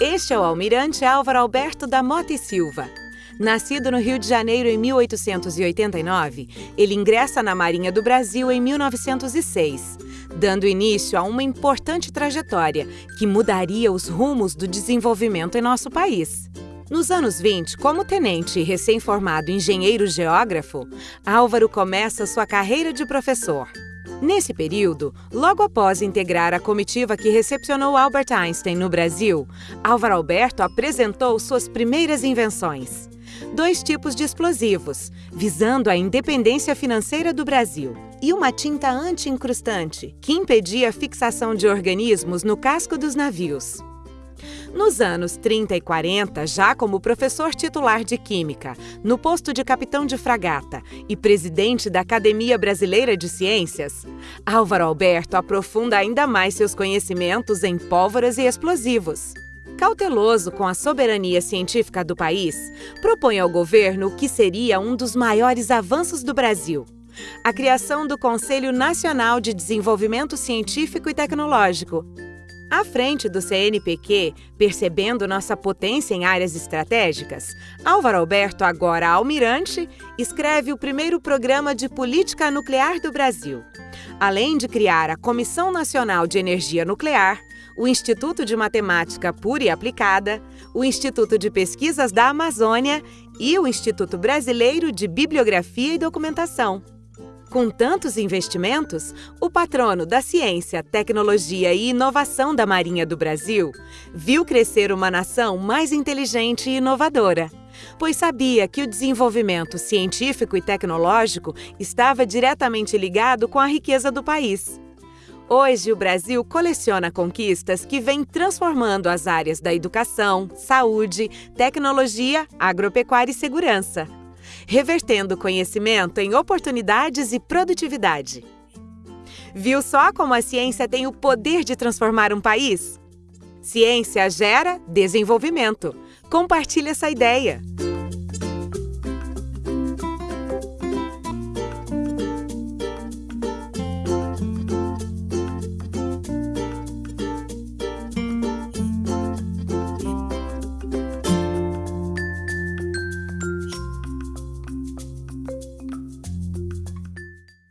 Este é o almirante Álvaro Alberto da Mota e Silva. Nascido no Rio de Janeiro em 1889, ele ingressa na Marinha do Brasil em 1906, dando início a uma importante trajetória que mudaria os rumos do desenvolvimento em nosso país. Nos anos 20, como tenente e recém-formado engenheiro geógrafo, Álvaro começa sua carreira de professor. Nesse período, logo após integrar a comitiva que recepcionou Albert Einstein no Brasil, Álvaro Alberto apresentou suas primeiras invenções. Dois tipos de explosivos, visando a independência financeira do Brasil, e uma tinta anti-incrustante, que impedia a fixação de organismos no casco dos navios. Nos anos 30 e 40, já como professor titular de Química, no posto de capitão de fragata e presidente da Academia Brasileira de Ciências, Álvaro Alberto aprofunda ainda mais seus conhecimentos em pólvoras e explosivos. Cauteloso com a soberania científica do país, propõe ao governo o que seria um dos maiores avanços do Brasil, a criação do Conselho Nacional de Desenvolvimento Científico e Tecnológico, à frente do CNPq, percebendo nossa potência em áreas estratégicas, Álvaro Alberto, agora almirante, escreve o primeiro programa de política nuclear do Brasil. Além de criar a Comissão Nacional de Energia Nuclear, o Instituto de Matemática Pura e Aplicada, o Instituto de Pesquisas da Amazônia e o Instituto Brasileiro de Bibliografia e Documentação. Com tantos investimentos, o patrono da ciência, tecnologia e inovação da Marinha do Brasil viu crescer uma nação mais inteligente e inovadora, pois sabia que o desenvolvimento científico e tecnológico estava diretamente ligado com a riqueza do país. Hoje, o Brasil coleciona conquistas que vêm transformando as áreas da educação, saúde, tecnologia, agropecuária e segurança revertendo conhecimento em oportunidades e produtividade. Viu só como a ciência tem o poder de transformar um país? Ciência gera desenvolvimento. Compartilhe essa ideia!